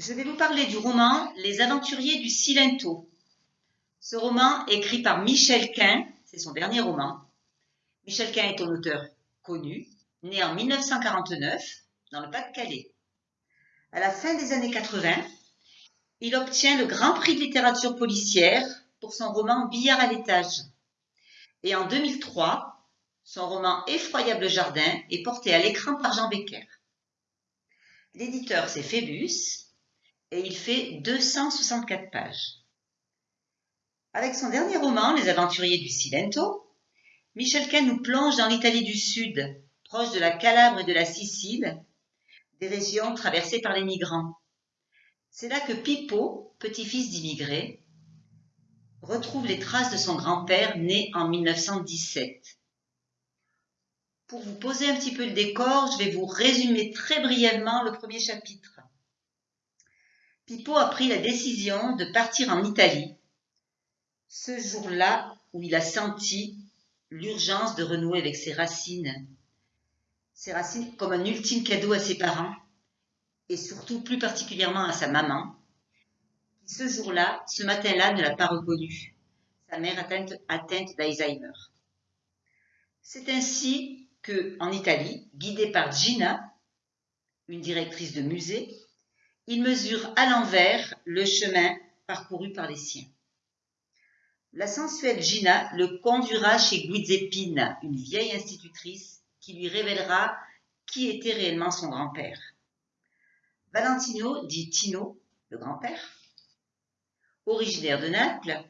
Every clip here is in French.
Je vais vous parler du roman Les Aventuriers du Cilento. Ce roman, écrit par Michel Quin, c'est son dernier roman. Michel Quin est un auteur connu, né en 1949 dans le Pas-de-Calais. À la fin des années 80, il obtient le Grand Prix de littérature policière pour son roman Billard à l'étage. Et en 2003, son roman Effroyable jardin est porté à l'écran par Jean Becker. L'éditeur, c'est Phébus, et il fait 264 pages. Avec son dernier roman, Les Aventuriers du Cilento, Michel Quin nous plonge dans l'Italie du Sud, proche de la Calabre et de la Sicile, des régions traversées par les migrants. C'est là que Pippo, petit-fils d'immigrés, retrouve les traces de son grand-père né en 1917. Pour vous poser un petit peu le décor, je vais vous résumer très brièvement le premier chapitre. Pippo a pris la décision de partir en Italie, ce jour-là où il a senti l'urgence de renouer avec ses racines. Ses racines comme un ultime cadeau à ses parents, et surtout plus particulièrement à sa maman, qui ce jour-là, ce matin-là, ne l'a pas reconnue, sa mère atteinte, atteinte d'Alzheimer. C'est ainsi que, en Italie, guidé par Gina, une directrice de musée, il mesure à l'envers le chemin parcouru par les siens. La sensuelle Gina le conduira chez Guizepina, une vieille institutrice qui lui révélera qui était réellement son grand-père. Valentino, dit Tino, le grand-père, originaire de Naples,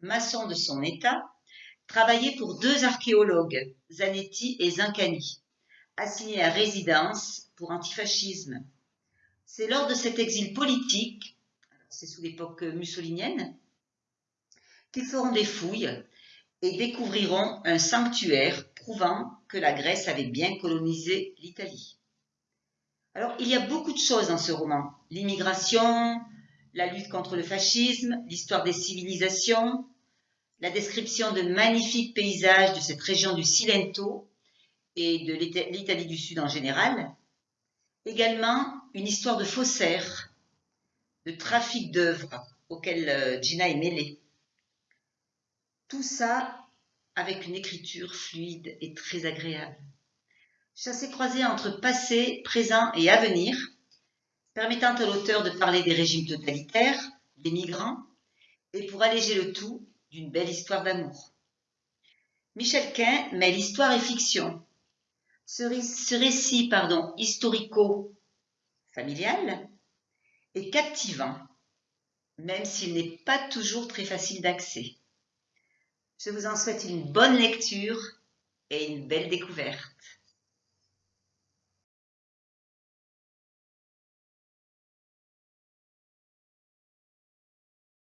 maçon de son état, travaillait pour deux archéologues, Zanetti et Zancani, assignés à résidence pour antifascisme. C'est lors de cet exil politique, c'est sous l'époque mussolinienne, qu'ils feront des fouilles et découvriront un sanctuaire prouvant que la Grèce avait bien colonisé l'Italie. Alors, il y a beaucoup de choses dans ce roman. L'immigration, la lutte contre le fascisme, l'histoire des civilisations, la description de magnifiques paysages de cette région du Cilento et de l'Italie du Sud en général, Également, une histoire de faussaires, de trafic d'œuvres auquel euh, Gina est mêlée. Tout ça avec une écriture fluide et très agréable. Chassé-croisé entre passé, présent et avenir, permettant à l'auteur de parler des régimes totalitaires, des migrants, et pour alléger le tout, d'une belle histoire d'amour. Michel Quin mêle histoire et fiction, ce, récit pardon, historico-familial est captivant, même s'il n'est pas toujours très facile d'accès. Je vous en souhaite une bonne lecture et une belle découverte.